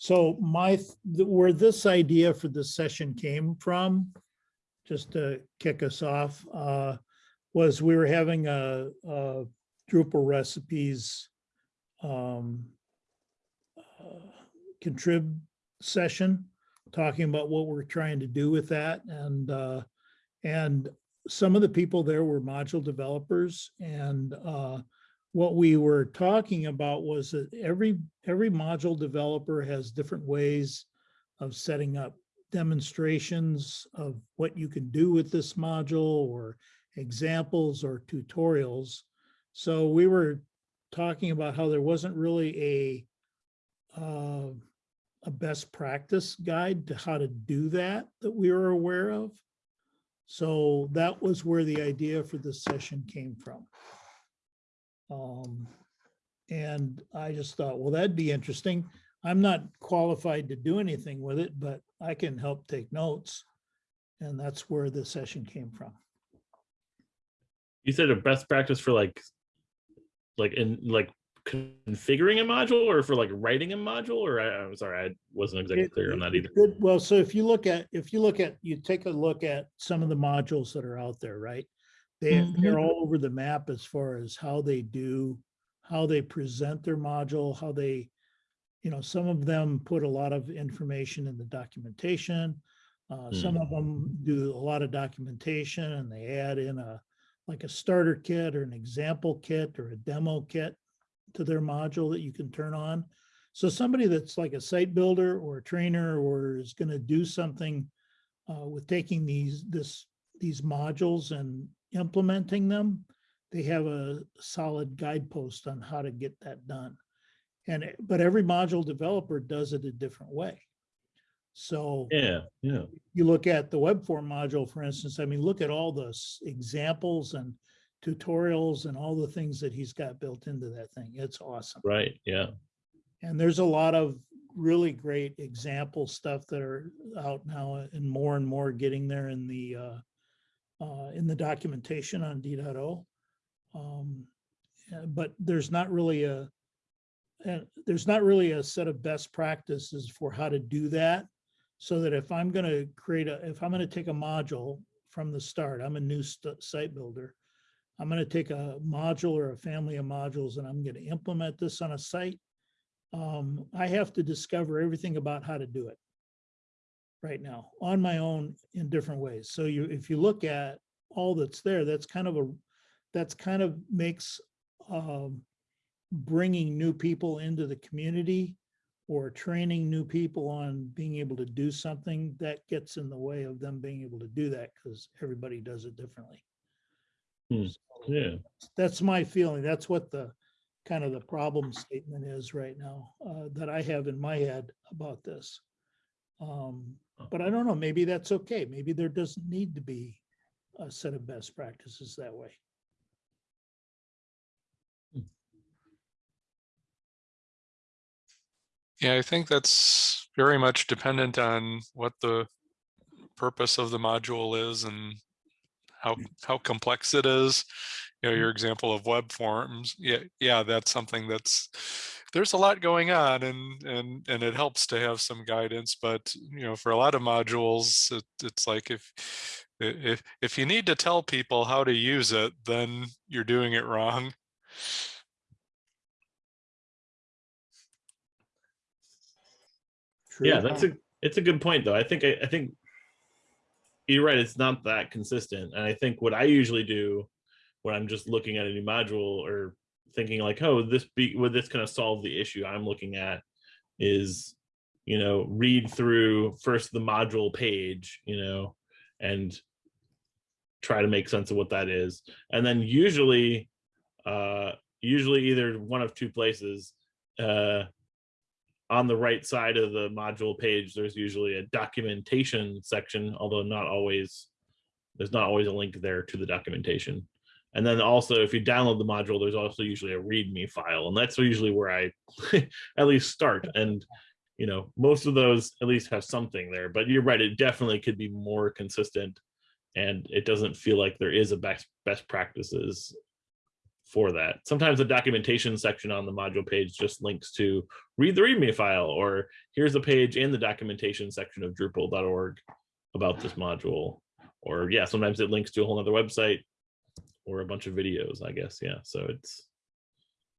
So my, where this idea for this session came from, just to kick us off, uh, was we were having a, a Drupal recipes um, uh, contrib session, talking about what we're trying to do with that. And, uh, and some of the people there were module developers and, uh, what we were talking about was that every, every module developer has different ways of setting up demonstrations of what you can do with this module or examples or tutorials. So we were talking about how there wasn't really a uh, a best practice guide to how to do that that we were aware of. So that was where the idea for this session came from. Um, and I just thought, well, that'd be interesting. I'm not qualified to do anything with it, but I can help take notes. And that's where the session came from. You said a best practice for like, like in like configuring a module or for like writing a module or I, I'm sorry, I wasn't exactly It- clear on that either. Good, well, so if you look at, if you look at, you take a look at some of the modules that are out there, right? They, Mm-hmm. they're all over the map as far as how they do, how they present their module, how they, you know, some of them put a lot of information in the documentation. Uh, some Hmm. of them do a lot of documentation and they add in a, like a starter kit or an example kit or a demo kit to their module that you can turn on. So somebody that's like a site builder or a trainer or is going to do something uh, with taking these, this, these modules and implementing them, they have a solid guidepost on how to get that done. And, it- but every module developer does it a different way. So Yeah, yeah. you look at the web form module, for instance, I mean, look at all the examples and tutorials and all the things that he's got built into that thing. It's awesome. Right, yeah. And there's a lot of really great example stuff that are out now and more and more getting there in the uh, uh, in the documentation on D.O. Um, But there's not really a uh, there's not really a set of best practices for how to do that. So that if I'm gonna create a, if I'm gonna take a module from the start, I'm a new site builder. I'm gonna take a module or a family of modules and I'm gonna implement this on a site um, I have to discover everything about how to do it right now on my own in different ways. So you, if you look at all that's there, that's kind of a, that's kind of makes um, bringing new people into the community or training new people on being able to do something that gets in the way of them being able to do that because everybody does it differently. Hmm. So Yeah. That's my feeling. That's what the kind of the problem statement is right now, uh, that I have in my head about this. Um, but I don't know, maybe that's okay. Maybe there doesn't need to be a set of best practices that way. Yeah, I think that's very much dependent on what the purpose of the module is and how, how complex it is. You know, your mm-hmm. example of web forms, yeah, yeah, that's something that's, there's a lot going on and, and, and it helps to have some guidance, but, you know, for a lot of modules, it, it's like if, if, if you need to tell people how to use it, then you're doing it wrong. Yeah, that's a, it's a good point though. I think, I, I think you're right. It's not that consistent. And I think what I usually do when I'm just looking at a new module or thinking like, oh, this be, would this kind of solve the issue I'm looking at is, you know, read through first the module page, you know, and try to make sense of what that is. And then usually, uh, usually either one of two places, uh, on the right side of the module page, there's usually a documentation section, although not always, there's not always a link there to the documentation. And then also if you download the module, there's also usually a README file, and that's usually where I at least start. And you know, most of those at least have something there, but you're right, it definitely could be more consistent and it doesn't feel like there is a best best practices for that. Sometimes the documentation section on the module page just links to read the README file, or here's a page in the documentation section of Drupal.org about this module. Or yeah, sometimes it links to a whole other website or a bunch of videos, I guess. Yeah, so it's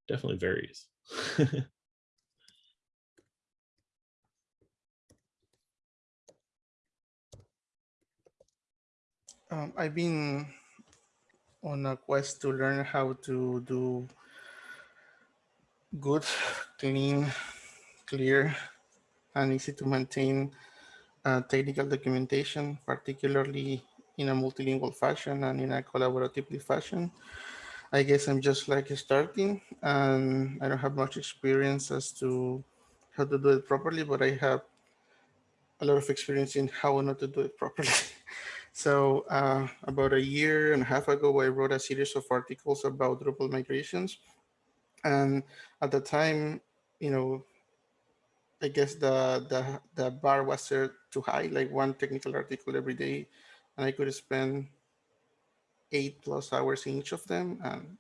definitely varies. Um, I've been on a quest to learn how to do good, clean, clear, and easy to maintain uh, technical documentation, particularly in a multilingual fashion and in a collaboratively fashion. I guess I'm just like starting and I don't have much experience as to how to do it properly, but I have a lot of experience in how not to do it properly. So uh, about a year and a half ago, I wrote a series of articles about Drupal migrations. And at the time, you know, I guess the, the, the bar was set too high, like one technical article every day. And I could spend eight plus hours in each of them. And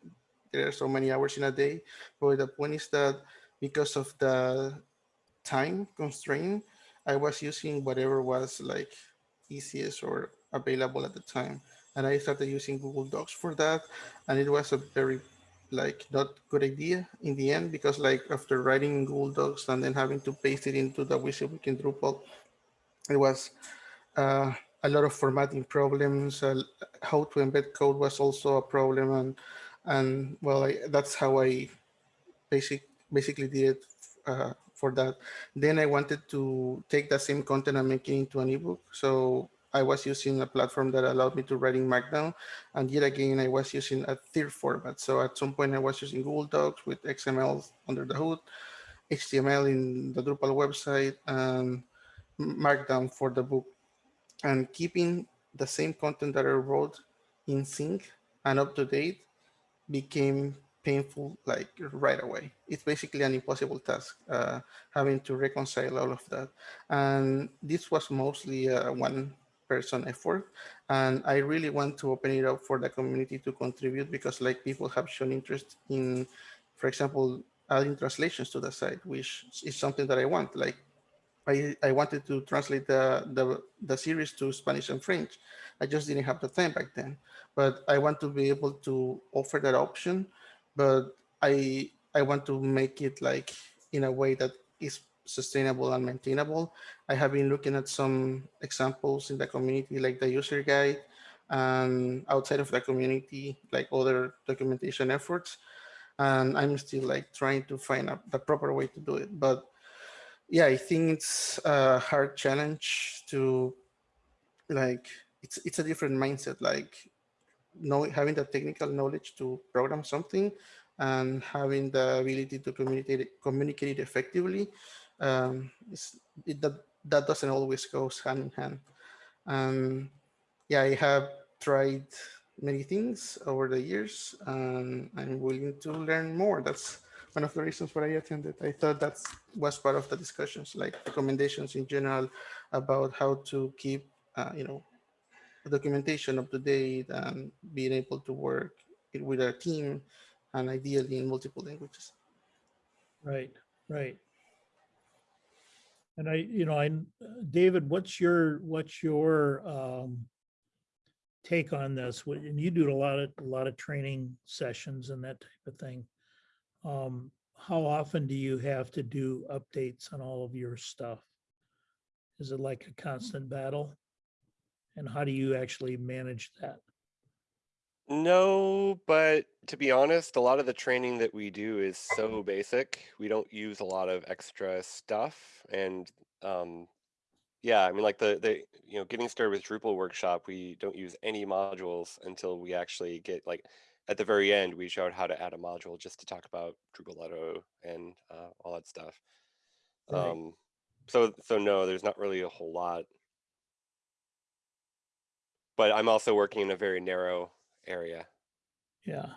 there are so many hours in a day. But the point is that because of the time constraint, I was using whatever was like easiest or available at the time. And I started using Google Docs for that. And it was a very like not good idea in the end because like after writing Google Docs and then having to paste it into the WYSIWYG in Drupal, it was uh, a lot of formatting problems. Uh, how to embed code was also a problem. And and well, I, that's how I basic basically did it uh, for that. Then I wanted to take that same content and make it into an ebook. So I was using a platform that allowed me to write in Markdown. And yet again, I was using a third format. So at some point I was using Google Docs with XML under the hood, HTML in the Drupal website, and Markdown for the book. And keeping the same content that I wrote in sync and up to date became painful like right away. It's basically an impossible task, uh, having to reconcile all of that. And this was mostly a one person effort. And I really want to open it up for the community to contribute because like people have shown interest in, for example, adding translations to the site, which is something that I want. Like I, I wanted to translate the, the, the series to Spanish and French. I just didn't have the time back then, but I want to be able to offer that option, but I, I want to make it like in a way that is sustainable and maintainable. I have been looking at some examples in the community, like the user guide, and outside of the community, like other documentation efforts. And I'm still like trying to find the proper way to do it. But yeah, I think it's a hard challenge to like, it's, it's a different mindset, like know, having the technical knowledge to program something and having the ability to communicate, communicate it effectively um, it, that, that doesn't always goes hand in hand. Um, yeah, I have tried many things over the years and I'm willing to learn more. That's one of the reasons why I attended. I thought that was part of the discussions, like recommendations in general about how to keep, uh, you know, documentation up to date and being able to work with a team and ideally in multiple languages. Right, right. And I, you know, I, David, what's your, what's your um, take on this? And you do a lot of, a lot of training sessions and that type of thing. Um, How often do you have to do updates on all of your stuff? Is it like a constant battle? And how do you actually manage that? No, but to be honest, a lot of the training that we do is so basic. We don't use a lot of extra stuff. And um, yeah, I mean, like the, the, you know, getting started with Drupal workshop, we don't use any modules until we actually get like at the very end, we showed how to add a module just to talk about Drupal.io and uh, all that stuff. Right. Um, so, so no, there's not really a whole lot. But I'm also working in a very narrow area. Yeah.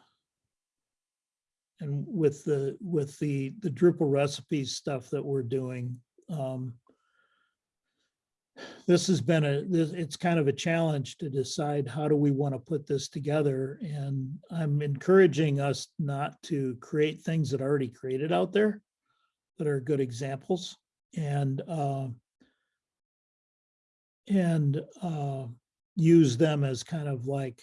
And with the, with the, the Drupal recipes stuff that we're doing, um, this has been a, it's kind of a challenge to decide how do we want to put this together? And I'm encouraging us not to create things that are already created out there that are good examples and, uh, and, uh, use them as kind of like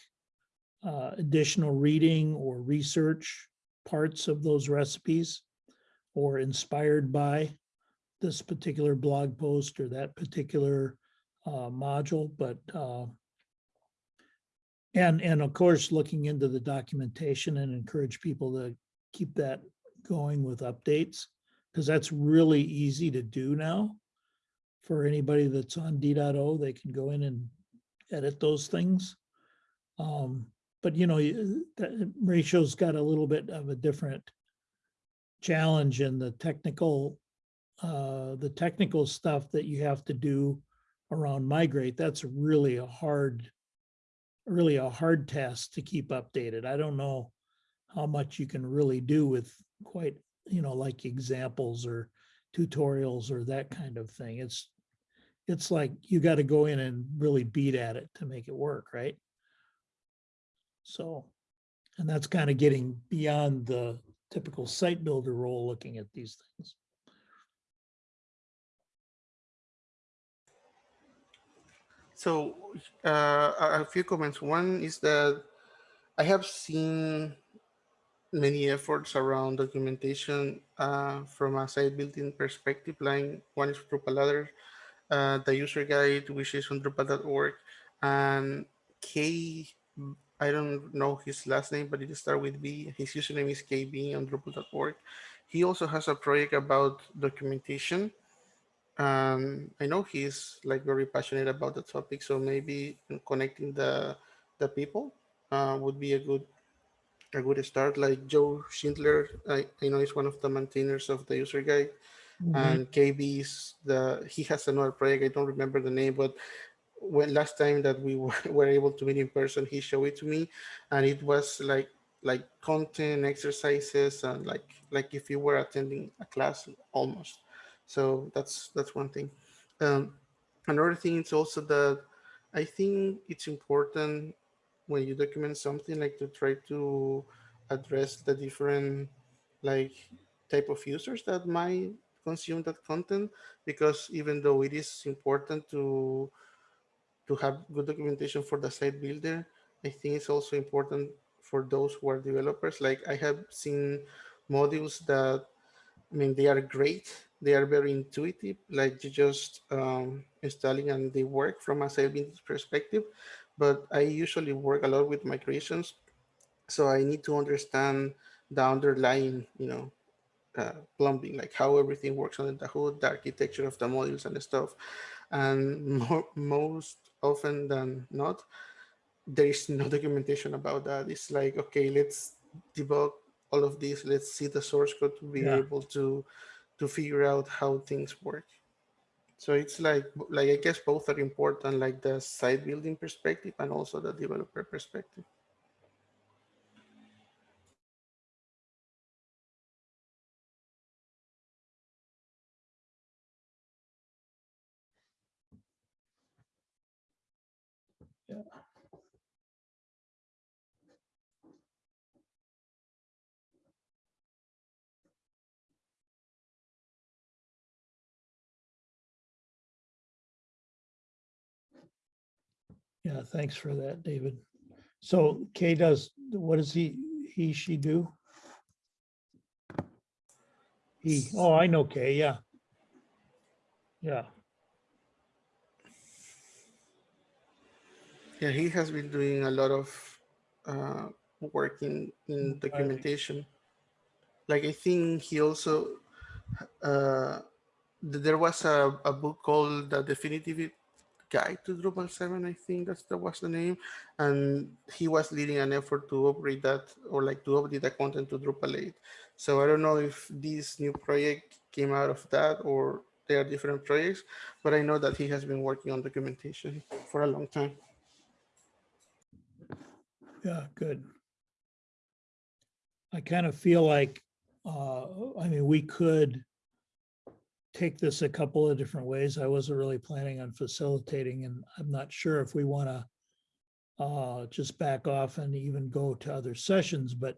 uh, additional reading or research parts of those recipes or inspired by this particular blog post or that particular uh, module, but uh, and, and of course, looking into the documentation and encourage people to keep that going with updates, because that's really easy to do now. For anybody that's on D.O, they can go in and edit those things. Um, but you know, that Mauricio's got a little bit of a different challenge in the technical, uh, the technical stuff that you have to do around migrate. That's really a hard, really a hard task to keep updated. I don't know how much you can really do with quite, you know, like examples or tutorials or that kind of thing. It's, it's like you got to go in and really beat at it to make it work, right? So, and that's kind of getting beyond the typical site builder role, looking at these things. So uh, a few comments. One is that I have seen many efforts around documentation uh, from a site building perspective. Like one is Drupal Ladder, uh, the user guide, which is on Drupal.org, and K. I don't know his last name, but it starts with B. His username is KB on Drupal.org. He also has a project about documentation um, I know he's like very passionate about the topic, so maybe connecting the the people uh, would be a good a good start. Like Joe Shindelar, I, I know he's one of the maintainers of the user guide, and KB is the he has another project. I don't remember the name, but when last time that we were, were able to meet in person, he showed it to me, and it was like like content exercises and like like if you were attending a class almost. So that's that's one thing. Um, another thing is also that I think it's important when you document something like to try to address the different like type of users that might consume that content because even though it is important to to have good documentation for the site builder, I think it's also important for those who are developers. Like I have seen modules that I mean, they are great. They are very intuitive, like you just um, installing and they work from a savings perspective. But I usually work a lot with migrations. So I need to understand the underlying, you know, uh, plumbing, like how everything works under the hood, the architecture of the modules and stuff. And more, most often than not, there is no documentation about that. It's like, okay, let's debug all of this. Let's see the source code to be Yeah. able to to figure out how things work. So it's like like I guess both are important, like the site building perspective and also the developer perspective. Yeah, thanks for that, David. So Kay does, what does he, he, she do? He, oh, I know Kay, yeah. Yeah, Yeah, he has been doing a lot of uh, work in, in documentation. Like I think he also uh, th- there was a, a book called The Definitive Guide to Drupal 7, I think that's that was the name. And he was leading an effort to upgrade that or like to update the content to Drupal 8. So I don't know if this new project came out of that or they are different projects, but I know that he has been working on documentation for a long time. yeah, good. I kind of feel like, uh, I mean, we could take this a couple of different ways. I wasn't really planning on facilitating and I'm not sure if we want to uh, just back off and even go to other sessions, but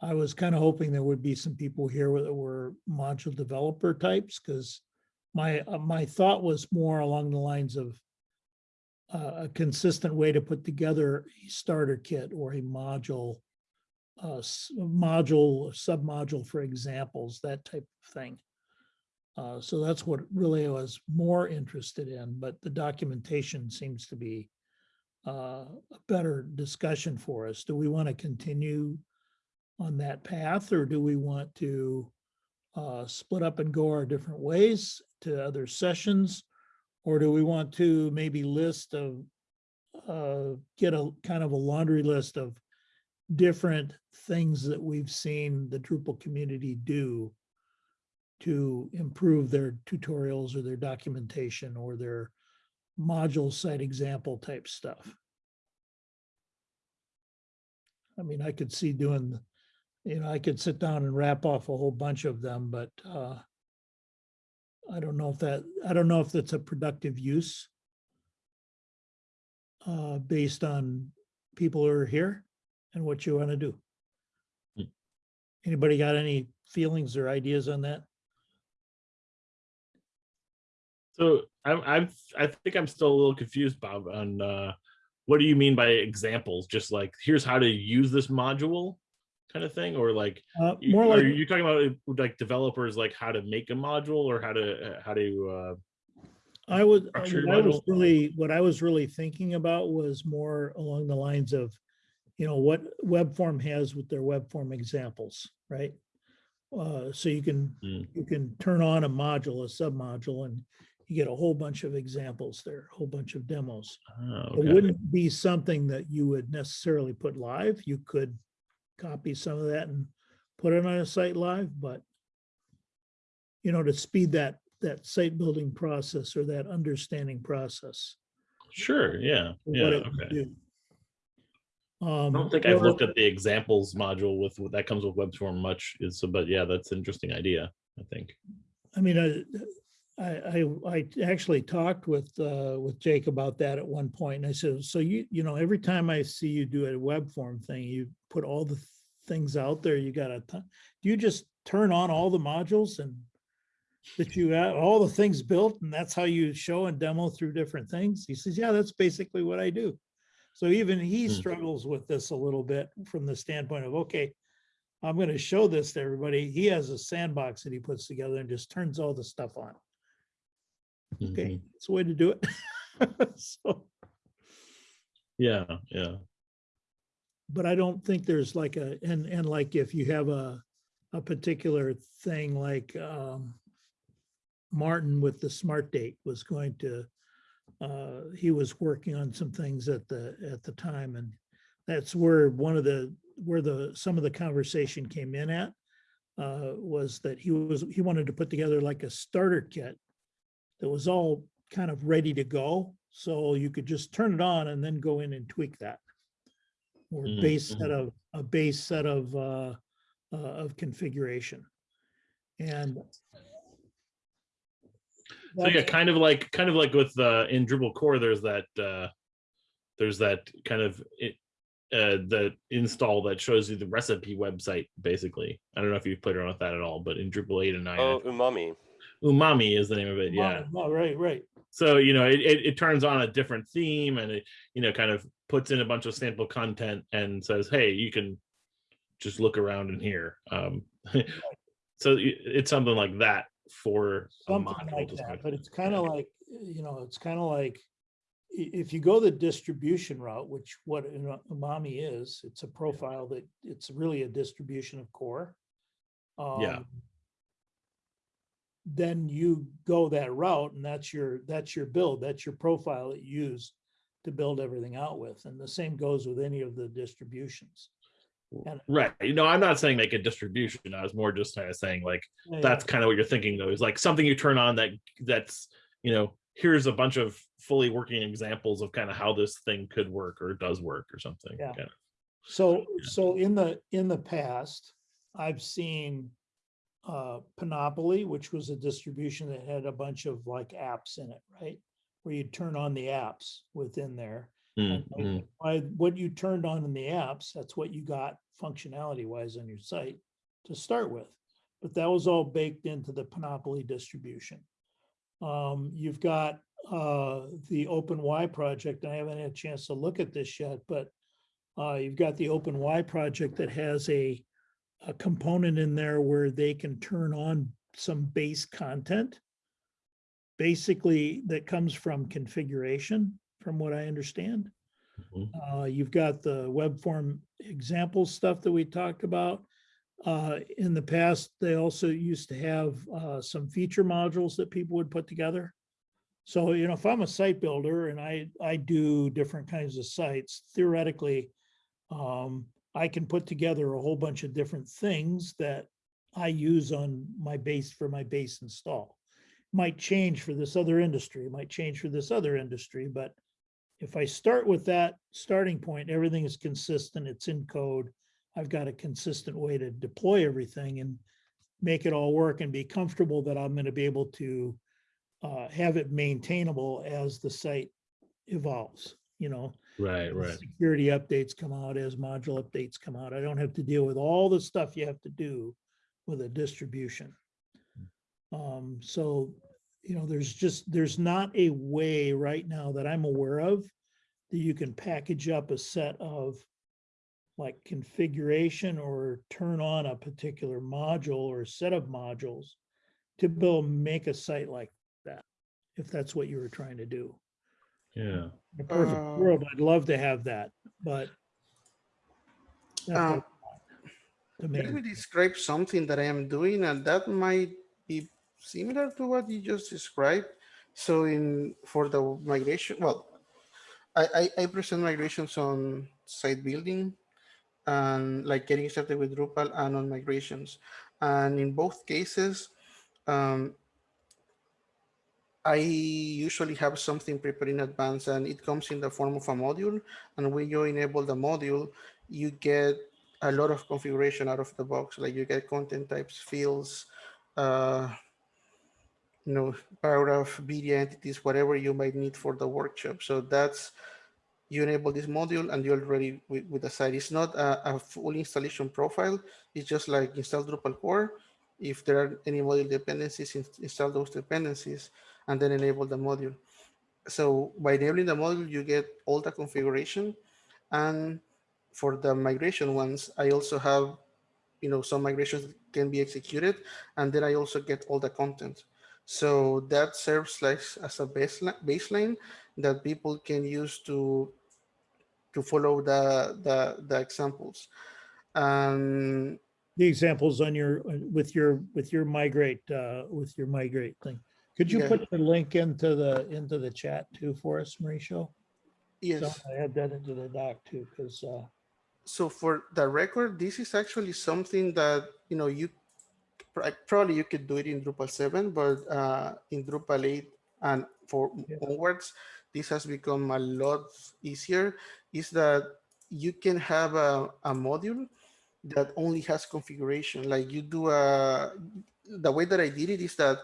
I was kind of hoping there would be some people here that were module developer types, because my, uh, my thought was more along the lines of uh, a consistent way to put together a starter kit or a module, uh, module, submodule for examples, that type of thing. Uh, so that's what really I was more interested in, but the documentation seems to be uh, a better discussion for us. Do we want to continue on that path or do we want to uh, split up and go our different ways to other sessions? Or do we want to maybe list of, uh, get a kind of a laundry list of different things that we've seen the Drupal community do to improve their tutorials or their documentation or their module site example type stuff. I mean, I could see doing, you know, I could sit down and wrap off a whole bunch of them, but uh I don't know if that, I don't know if that's a productive use uh based on people who are here and what you want to do. Hmm. Anybody got any feelings or ideas on that? So I'm, I'm, I think I'm still a little confused, Bob, on, uh, what do you mean by examples? Just like, here's how to use this module kind of thing, or like, Uh, more are like, you talking about like developers, like how to make a module or how to, uh, how to, uh, I would, I was really, what I was really thinking about was more along the lines of, you know, what web form has with their web form examples, right? Uh, so you can, Hmm. you can turn on a module, a submodule, and you get a whole bunch of examples there, a whole bunch of demos. oh, It wouldn't be something that you would necessarily put live. You could copy some of that and put it on a site live, but you know, to speed that, that site building process or that understanding process. Sure, yeah, yeah, what okay. do. I Um, don't think I've looked at the examples module with, with- that comes with web form much, is, so, but yeah, that's an interesting idea, I think. I mean, I, I, I, I actually talked with, uh, with Jake about that at one point. and I said, so you, you know, every time I see you do a web form thing, you put all the things out there, you got a do you just turn on all the modules and that you have all the things built and that's how you show and demo through different things? He says, yeah, that's basically what I do. So even he Hmm. struggles with this a little bit from the standpoint of, okay, I'm gonna show this to everybody. He has a sandbox that he puts together and just turns all the stuff on. Okay, Mhm. it's a way to do it. So, Yeah, yeah, but I don't think there's like a, and, and like if you have a, a particular thing like, um, Martin with the smart date was going to, uh, he was working on some things at the, at the time and that's where one of the, where the, some of the conversation came in at, uh, was that he was, he wanted to put together like a starter kit that was all kind of ready to go. So you could just turn it on and then go in and tweak that. Or Mm, base set of, a base set of, uh, uh, of configuration. And. so yeah, kind of like, kind of like with, uh, in Drupal core, there's that, uh, there's that kind of, it, uh, the install that shows you the recipe website, basically. I don't know if you've played around with that at all, but in Drupal eight and nine, Oh, umami. Umami is the name of it, yeah. Oh, right, right. so you know it, it, it turns on a different theme and it you know kind of puts in a bunch of sample content and says hey you can just look around in here um so it's something like that for a Something module like that, but it's kind of like, you know, it's kind of like, if you go the distribution route, which what Umami is, it's a profile that, it's really a distribution of core. Yeah. Then you go that route and that's your, that's your build, that's your profile that you use to build everything out with. And the same goes with any of the distributions. and- right you know i'm not saying make a distribution i was more just kind of saying like Yeah, that's kind of what you're thinking though is like something you turn on that that's you know here's a bunch of fully working examples of kind of how this thing could work or does work or something Yeah. So, so in the, in the past, I've seen uh, Panopoly, which was a distribution that had a bunch of like apps in it, right? Where you turn on the apps within there. Mm, and mm. By what you turned on in the apps, that's what you got functionality wise on your site to start with. But that was all baked into the Panopoly distribution. Um, you've got uh, the OpenY project. I haven't had a chance to look at this yet, but uh, you've got the OpenY project that has a a component in there where they can turn on some base content. Basically, that comes from configuration, from what I understand. Mhm. Uh, you've got the web form example stuff that we talked about. Uh, in the past, they also used to have, uh, some feature modules that people would put together. So, you know, if I'm a site builder and I, I do different kinds of sites, theoretically, um, I can put together a whole bunch of different things that I use on my base for my base install. Might change for this other industry, might change for this other industry, but if I start with that starting point, everything is consistent, it's in code. I've got a consistent way to deploy everything and make it all work and be comfortable that I'm gonna be able to uh, have it maintainable as the site evolves, you know? Right, right. Security updates come out, as module updates come out. I don't have to deal with all the stuff you have to do with a distribution. Um, so, you know, there's just, there's not a way right now that I'm aware of that you can package up a set of like configuration or turn on a particular module or set of modules to build, make a site like that, if that's what you were trying to do. Yeah. In a perfect Uh, world, I'd love to have that, but. that's Um, not the Let me describe something that I am doing and that might be similar to what you just described. So in, for the migration, well, I, I, I present migrations on site building and like getting started with Drupal and on migrations. And in both cases, um, I usually have something prepared in advance and it comes in the form of a module. And when you enable the module, you get a lot of configuration out of the box. Like you get content types, fields, uh, you know, paragraph, media entities, whatever you might need for the workshop. So that's, you enable this module and you're ready with, with the site. It's not a, a full installation profile. It's just like install Drupal core. If there are any module dependencies, ins- install those dependencies and then enable the module. So by enabling the module, you get all the configuration and for the migration ones, I also have, you know, some migrations can be executed, and then I also get all the content. So that serves like as a baseline, baseline that people can use to to follow the the, the examples. And The examples on your, with your, with your migrate, uh, with your migrate thing. Could you Yeah. put the link into the, into the chat too for us, Mauricio? So yes, I add that into the doc too, because, uh, so for the record, this is actually something that you know you pr- probably you could do it in Drupal 7, but uh, in Drupal 8 and for Yeah. onwards, this has become a lot easier. Is that you can have a, a module that only has configuration. Like you do a the way that I did it is that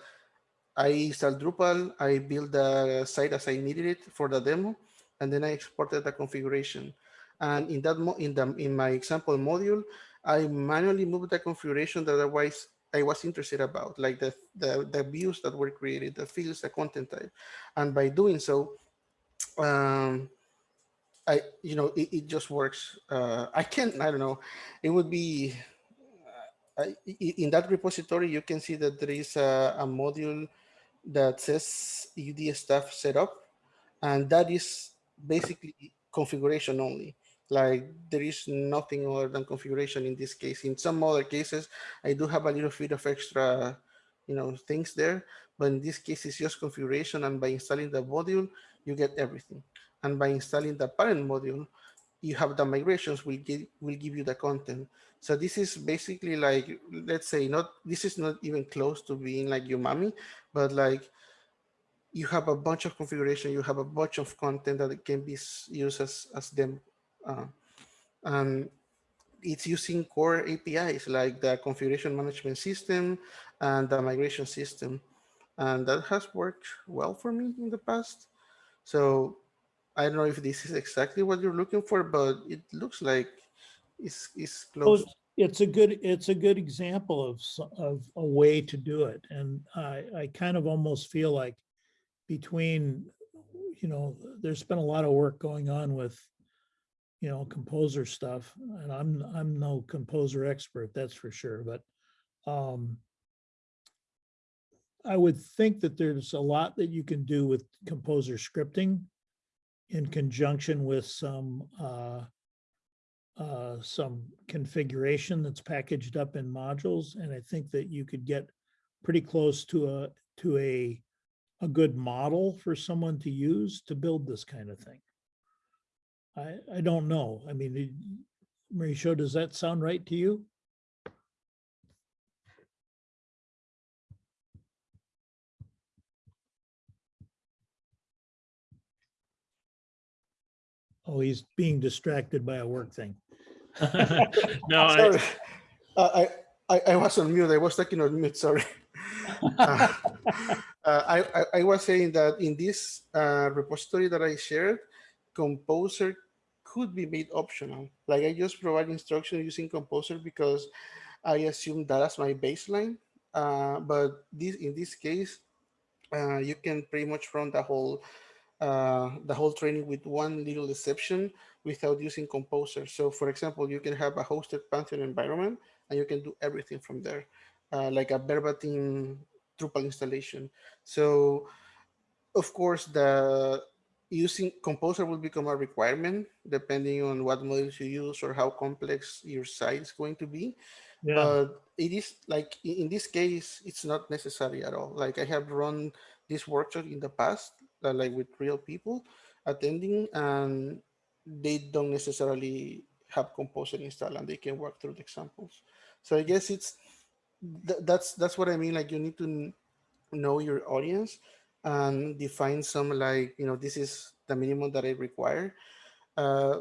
I installed Drupal, I built the site as I needed it for the demo, and then I exported the configuration. And in that in the in my example module, I manually moved the configuration that otherwise I was interested about, like the, the, the views that were created, the fields, the content type. And by doing so, um, I, you know, it, it just works. Uh, I can't, I don't know, it would be, uh, in that repository, you can see that there is a, a module that says UD stuff setup, and that is basically configuration only. Like there is nothing other than configuration in this case. In some other cases, I do have a little bit of extra, you know, things there, but in this case, it's just configuration. And by installing the module, you get everything. And by installing the parent module, you have the migrations will give will give you the content. So this is basically like, let's say not, this is not even close to being like Umami, but like you have a bunch of configuration, you have a bunch of content that can be used as, as them. Uh, and it's using core APIs like the configuration management system and the migration system. And that has worked well for me in the past. So I don't know if this is exactly what you're looking for, but it looks like it's, it's Well, close. It's a good, it's a good example of, of a way to do it. And I, I kind of almost feel like between, you know, there's been a lot of work going on with, you know, composer stuff, and I'm, I'm no composer expert, that's for sure, but um I would think that there's a lot that you can do with composer scripting in conjunction with some uh uh, some configuration that's packaged up in modules, and I think that you could get pretty close to a, to a, a good model for someone to use to build this kind of thing. I, I don't know. I mean, Mauricio, does that sound right to you? Oh, he's being distracted by a work thing. No, I, Sorry. Uh, I, I, I was on mute. I was talking on mute, sorry. Uh, uh, I, I, I was saying that in this uh, repository that I shared, Composer could be made optional. Like I just provide instruction using Composer because I assume that as my baseline. Uh, but this in this case, uh, you can pretty much run the whole uh, the whole training with one little exception without using Composer. So for example, you can have a hosted Pantheon environment and you can do everything from there, uh, like a verbatim Drupal installation. So of course, the using Composer will become a requirement depending on what models you use or how complex your site is going to be. Yeah, But it is like in this case, it's not necessary at all. Like I have run this workshop in the past, like with real people attending, and they don't necessarily have Composer installed and they can work through the examples. So I guess it's th- that's that's what I mean. Like you need to know your audience and define some like you know this is the minimum that I require. Uh,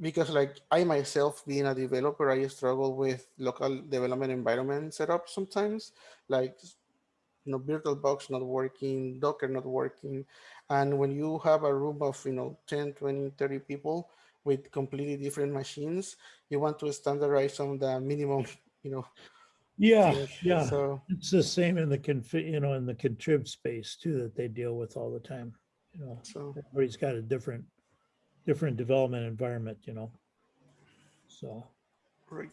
because like I myself being a developer, I struggle with local development environment setup sometimes, like you know, VirtualBox not working, Docker not working. And when you have a room of, you know, 10, 20, 30 people with completely different machines, you want to standardize on the minimum, you know. yeah, yeah. So It's the same in the config, you know, in the contrib space too, that they deal with all the time, you know. so Everybody's got a different, different development environment, you know. So, right.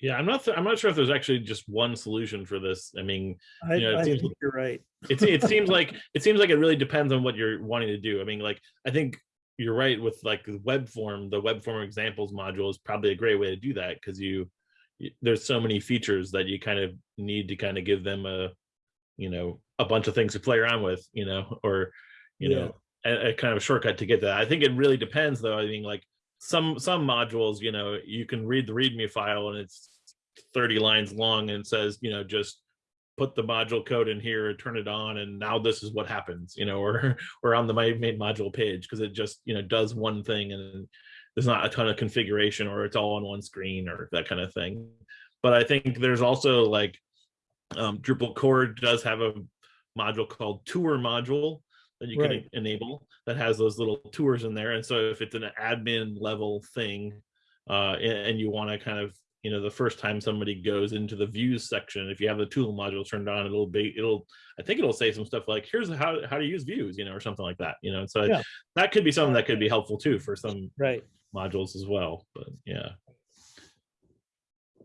Yeah, I'm not. I'm not sure if there's actually just one solution for this. I mean, I, Yeah, it I seems- think you're right. it, it seems like it seems like it really depends on what you're wanting to do. I mean, like I think you're right with like the web form. The web form examples module is probably a great way to do that because you, you there's so many features that you kind of need to kind of give them a, you know, a bunch of things to play around with, you know, or you Yeah. know, a, a kind of shortcut to get that. I think it really depends though. I mean, like some some modules, you know, you can read the README file and it's 30 lines long and says, you know, just put the module code in here, turn it on, and now this is what happens, you know, or or on the main module page because it just you know does one thing and there's not a ton of configuration or it's all on one screen or that kind of thing. But I think there's also like um, Drupal core does have a module called tour module that you can enable that has those little tours in there. And so if it's an admin level thing, uh, and, and you want to kind of you know the first time somebody goes into the views section if you have the tour module turned on it'll be it'll i think it'll say some stuff like here's how how to use views you know or something like that you know and so Yeah. that could be something that could be helpful too for some Right. modules as well but yeah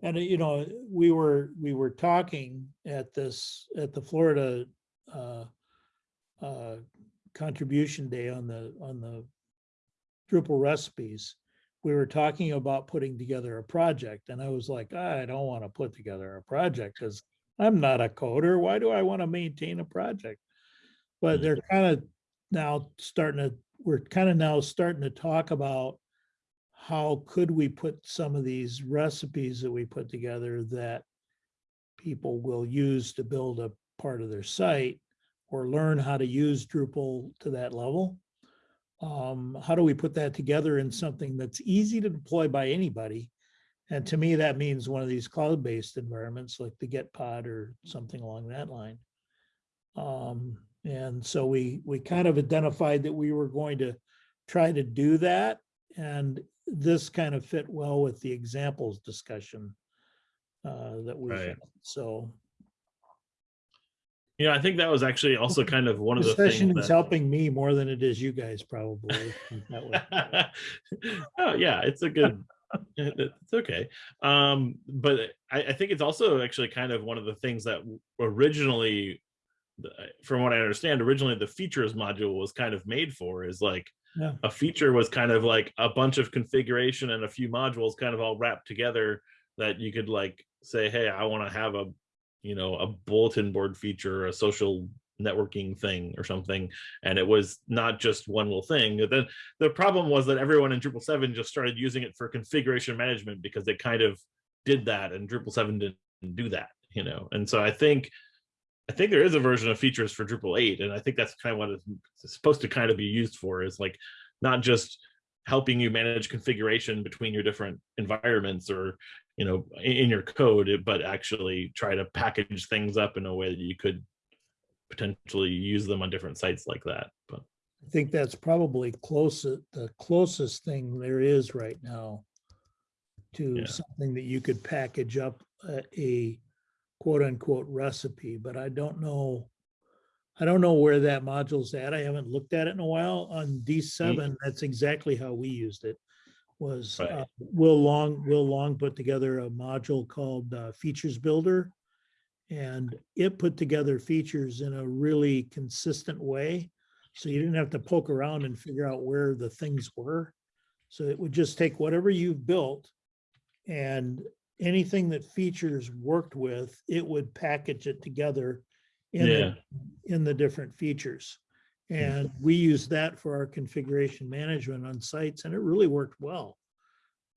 And, uh, you know, we were, we were talking at this, at the Florida uh, uh, contribution day on the, on the Drupal recipes. We were talking about putting together a project and I was like, I don't want to put together a project because I'm not a coder. Why do I want to maintain a project? But they're kind of now starting to, we're kind of now starting to talk about how could we put some of these recipes that we put together that people will use to build a part of their site or learn how to use Drupal to that level. Um, how do we put that together in something that's easy to deploy by anybody? And to me, that means one of these cloud-based environments like the Gitpod or something along that line. Um, and so we, we kind of identified that we were going to try to do that. And this kind of fit well with the examples discussion uh, that we, Right. had. so. You know, I think that was actually also kind of one of the session is that. helping me more than it is you guys probably. oh yeah, it's a good. It's okay, um, but I, I think it's also actually kind of one of the things that originally, from what I understand, originally the features module was kind of made for is like Yeah. a feature was kind of like a bunch of configuration and a few modules kind of all wrapped together that you could like say, hey, I want to have a, you know, a bulletin board feature, a social networking thing or something and it was not just one little thing. Then the problem was that everyone in Drupal 7 just started using it for configuration management because they kind of did that and Drupal 7 didn't do that, you know. And so I think I think there is a version of features for Drupal 8 and I think that's kind of what it's supposed to kind of be used for is like not just helping you manage configuration between your different environments or you know in, your code but actually try to package things up in a way that you could potentially use them on different sites like that but I think that's probably closest, the closest thing there is right now to Yeah. something that you could package up a, a quote unquote recipe, but I don't know. I don't know where that module's at. I haven't looked at it in a while. On D mm. seven, that's exactly how we used it. Was Right. uh, Will Long, Will Long put together a module called uh, Features Builder. And it put together features in a really consistent way. So you didn't have to poke around and figure out where the things were. So it would just take whatever you've built and anything that features worked with, it would package it together in the, in the different features. And we use that for our configuration management on sites and it really worked well.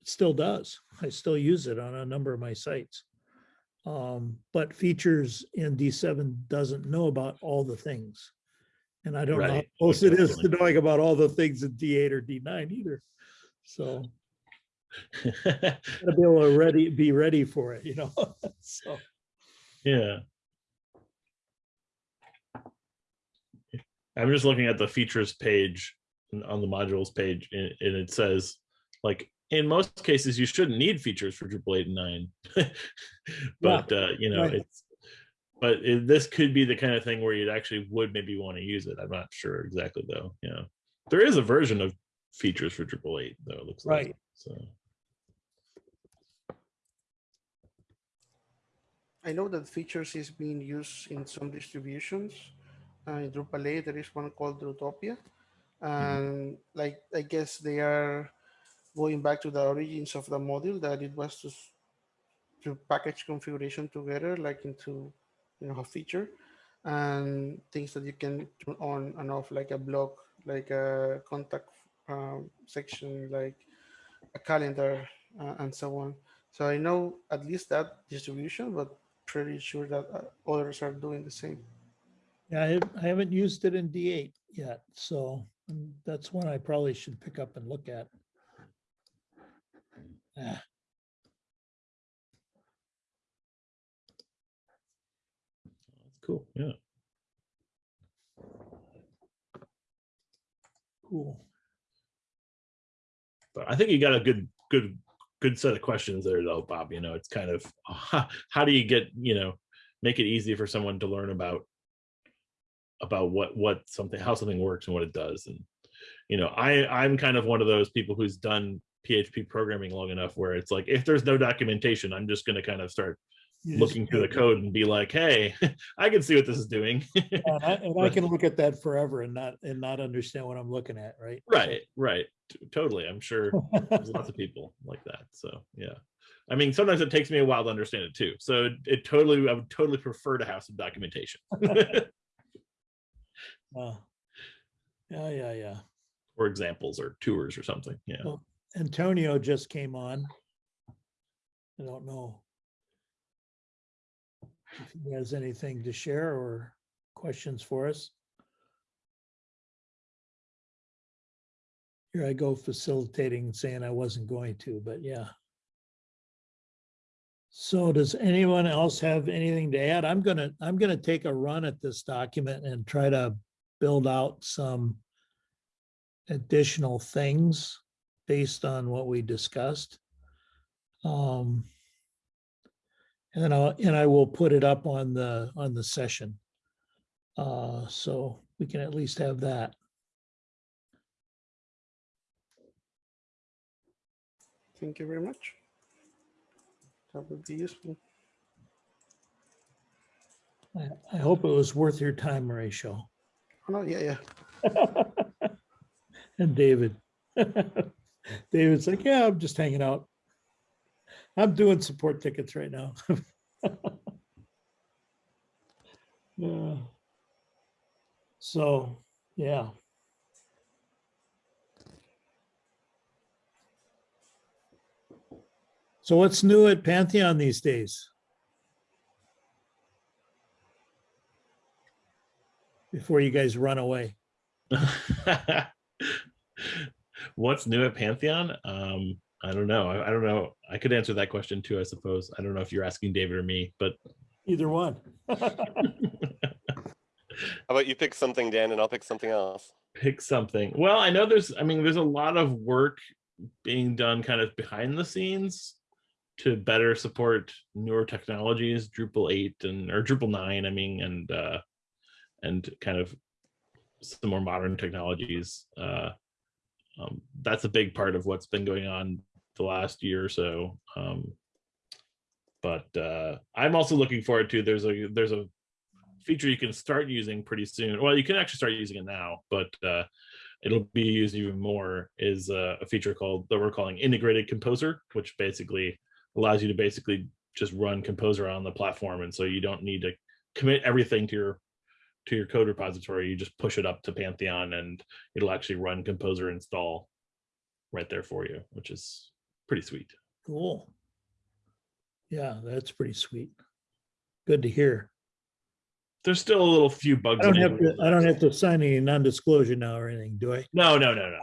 It still does. I still use it on a number of my sites. Um, but features in D7 doesn't know about all the things. And I don't know how Right. close it is to knowing about all the things in D8 or D9 either. So gotta be able to ready, be ready for it, you know? So, yeah i'm just looking at the features page on the modules page and, and it says like in most cases you shouldn't need features for Drupal 8 and 9 but uh you know right. it's but it, this could be the kind of thing where you'd actually would maybe want to use it i'm not sure exactly though yeah there is a version of features for Drupal 8 though it looks like Right. so I know that features is being used in some distributions. Uh, in Drupal 8, there is one called Drutopia. And like, I guess they are going back to the origins of the module that it was to, to package configuration together, like into, you know, a feature and things that you can turn on and off, like a blog, like a contact um, section, like a calendar uh, and so on. So I know at least that distribution, but pretty sure that uh, others are doing the same. Yeah, I haven't- I haven't used it in D8 yet, so mm, that's one I probably should pick up and look at. Ah, that's cool yeah Cool. But I think you got a good, good, good set of questions there, though, Bob. You know, it's kind of how do you get, you know, make it easy for someone to learn about about what what something how something works and what it does and you know i i'm kind of one of those people who's done php programming long enough where it's like if there's no documentation i'm just going to kind of start looking through the code and be like hey i can see what this is doing. And I, and I can look at that forever and not, and not understand what I'm looking at, right? right right. Totally. I'm sure there's lots of people like that so yeah. I mean sometimes it takes me a while to understand it too so it, it totally i would totally prefer to have some documentation Uh, Yeah, yeah, yeah. or examples or tours or something yeah Well, Antonio just came on. I don't know. If he has anything to share or questions for us. Here I go facilitating, saying I wasn't going to, but yeah. So does anyone else have anything to add? I'm gonna, I'm gonna take a run at this document and try to build out some additional things based on what we discussed. Um, and then I'll, and I will put it up on the, on the session. Uh, so we can at least have that. Thank you very much. That would be useful. I, I hope it was worth your time, Rachel. Oh, no, yeah, yeah. And David. David's like, yeah, I'm just hanging out. I'm doing support tickets right now. Yeah. So, yeah. So what's new at Pantheon these days? Before you guys run away. What's new at Pantheon? Um, I don't know. I, I don't know. I could answer that question too, I suppose. I don't know if you're asking David or me, but Either one. How about you pick something, Dan, and I'll pick something else. pick something. Well, I know there's, I mean, there's a lot of work being done kind of behind the scenes to better support newer technologies, Drupal 8 and or Drupal 9, I mean, and uh and kind of some more modern technologies. Uh um, that's a big part of what's been going on the last year or so. Um but uh I'm also looking forward to there's a there's a feature you can start using pretty soon. Well, you can actually start using it now, but uh, it'll be used even more is uh, a feature called that we're calling integrated composer, which basically allows you to basically just run composer on the platform. And so you don't need to commit everything to your to your code repository. You just push it up to Pantheon and it'll actually run composer install right there for you, which is pretty sweet. Cool. Yeah, that's pretty sweet. Good to hear. There's still a little few bugs. I don't have to, I don't have to sign any non-disclosure now or anything, do I? No, no, no,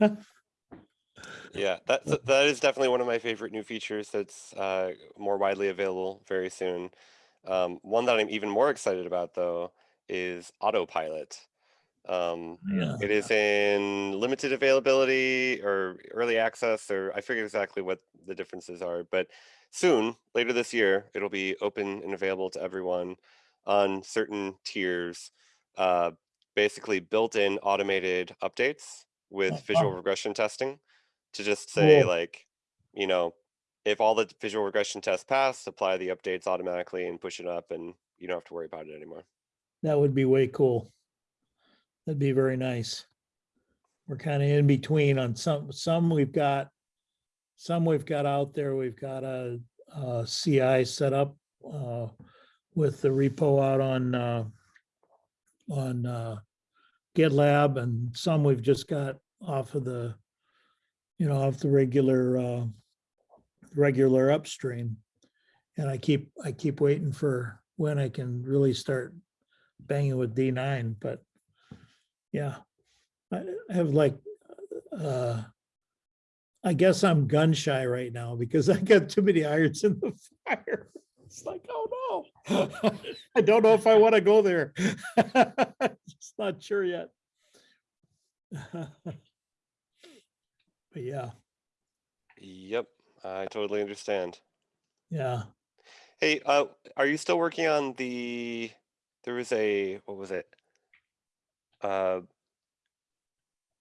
no. Yeah, that that is definitely one of my favorite new features that's uh, more widely available very soon. Um, one that I'm even more excited about though is autopilot. Um, Yeah. it is in limited availability or early access, or I forget exactly what the differences are, but soon, later this year, it'll be open and available to everyone on certain tiers. Uh, basically, built-in automated updates with visual regression testing to just say Cool. like, you know, if all the visual regression tests pass, apply the updates automatically and push it up, and you don't have to worry about it anymore. That would be way cool. That'd be very nice. We're kind of in between on some, some we've got, some we've got out there, we've got a, a CI set up uh, with the repo out on, uh, on uh, GitLab and some we've just got off of the, you know, off the regular, uh, regular upstream. And I keep, I keep waiting for when I can really start banging with D nine, but yeah. I I have like, uh, I guess I'm gun shy right now because I got too many irons in the fire. It's like, oh no, I don't know if I want to go there. Just not sure yet. But yeah, Yep, I totally understand. yeah. Hey, uh, are you still working on the? There was a what was it? Uh,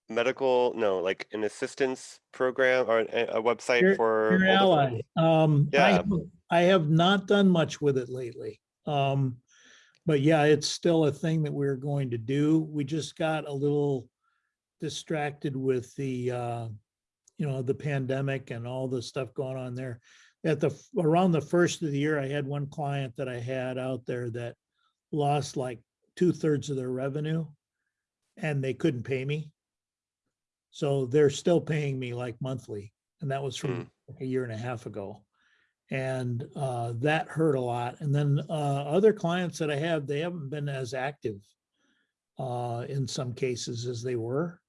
medical? No, like an assistance program or a, a website Your- for Your ally, um, I, Yeah. have- I have not done much with it lately. Um, but yeah, it's still a thing that we're going to do. We just got a little distracted with the, uh, you know, the pandemic and all the stuff going on there. At the, around the first of the year, I had one client that I had out there that lost like two thirds of their revenue and they couldn't pay me. So they're still paying me like monthly. And that was from like a year and a half ago. And uh, that hurt a lot. And then uh, other clients that I have, they haven't been as active uh, in some cases as they were.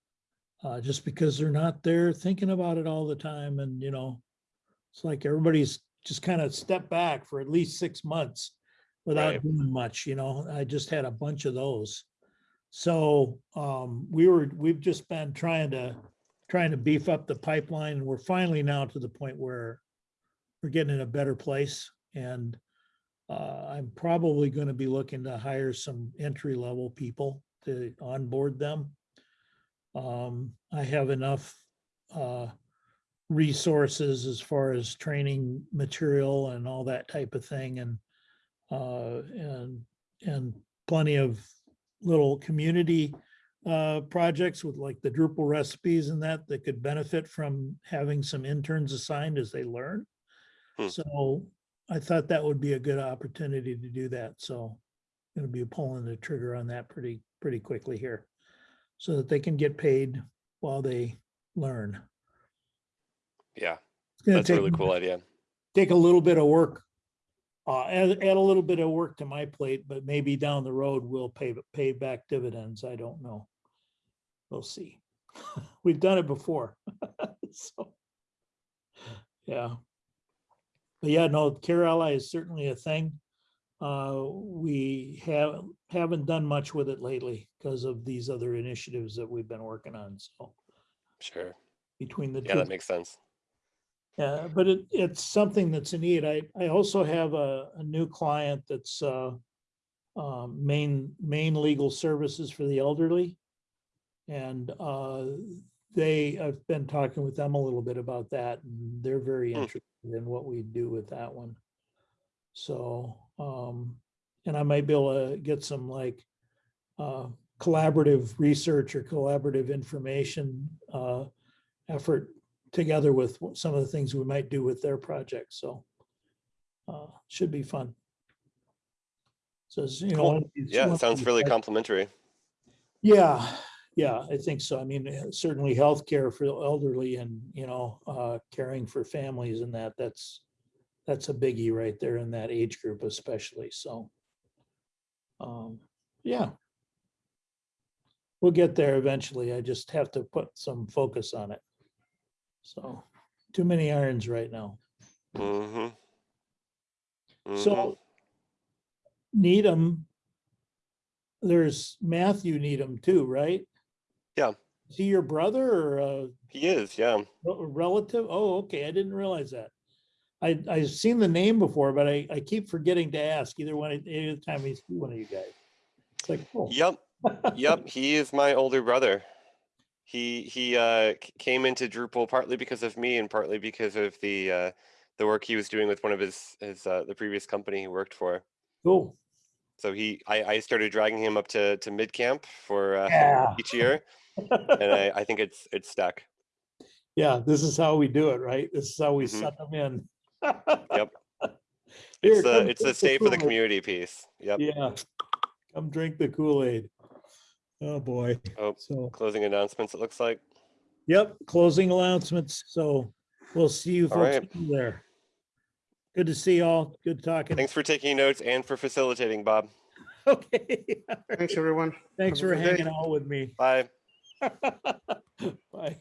Uh, just because they're not there thinking about it all the time and, you know, it's like everybody's just kind of stepped back for at least six months without Right. doing much, you know, I just had a bunch of those. So, um, we were, we've just been trying to, trying to beef up the pipeline and we're finally now to the point where we're getting in a better place and uh, I'm probably going to be looking to hire some entry level people to onboard them. Um, I have enough uh, resources as far as training material and all that type of thing and uh, and and plenty of little community uh, projects with like the Drupal recipes and that that could benefit from having some interns assigned as they learn. Hmm. So I thought that would be a good opportunity to do that. So gonna be pulling the trigger on that pretty, pretty quickly here. So that they can get paid while they learn. Yeah, that's a really cool idea. take a little bit of work. Uh, add, add a little bit of work to my plate, but maybe down the road we'll pay, pay back dividends. I don't know. We'll see. We've done it before. So. Yeah. But yeah, no, Care Ally is certainly a thing. Uh, we have, haven't done much with it lately because of these other initiatives that we've been working on. So Sure. between the. Yeah, two that makes sense. yeah, but it, it's something that's a need. I, I also have a, a new client that's, uh, um, main, Maine legal services for the elderly. And, uh, they, I've been talking with them a little bit about that and they're very Hmm. interested in what we do with that one. So, um, and I might be able to get some like, uh, collaborative research or collaborative information, uh, effort together with some of the things we might do with their project, so. Uh, should be fun. So, you. Cool. these- Yeah, it sounds really complimentary. Yeah, yeah, I think so. I mean, certainly healthcare for the elderly and, you know, uh, caring for families and that, that's. That's a biggie right there in that age group especially, so. Um, yeah. We'll get there eventually. I just have to put some focus on it. So, too many irons right now. Mm-hmm. So Needham, there's Matthew Needham too, right? Yeah. Is he your brother or He is, yeah. relative? Oh, okay, I didn't realize that. I, I've seen the name before, but I, I keep forgetting to ask either one, any of the time we see one of you guys. It's like, oh. Yep, yep. He is my older brother. He he uh, came into Drupal partly because of me and partly because of the uh, the work he was doing with one of his his uh, the previous company he worked for. Cool. So he I, I started dragging him up to to MidCamp for uh, Yeah. each year, and I, I think it's it's stuck. Yeah, this is how we do it, right? This is how we Mhm. set them in. Yep. Here, It's the it's the drink stay for the community piece. Yep. Yeah. Come drink the Kool-Aid. Oh, boy. Oh, So, closing announcements. It looks like. yep, closing announcements. So we'll see you All folks right. there. Good to see y'all. Good talking. Thanks for taking notes and for facilitating, Bob. Okay. Thanks, everyone. Thanks Have for good day. hanging out with me. Bye. Bye.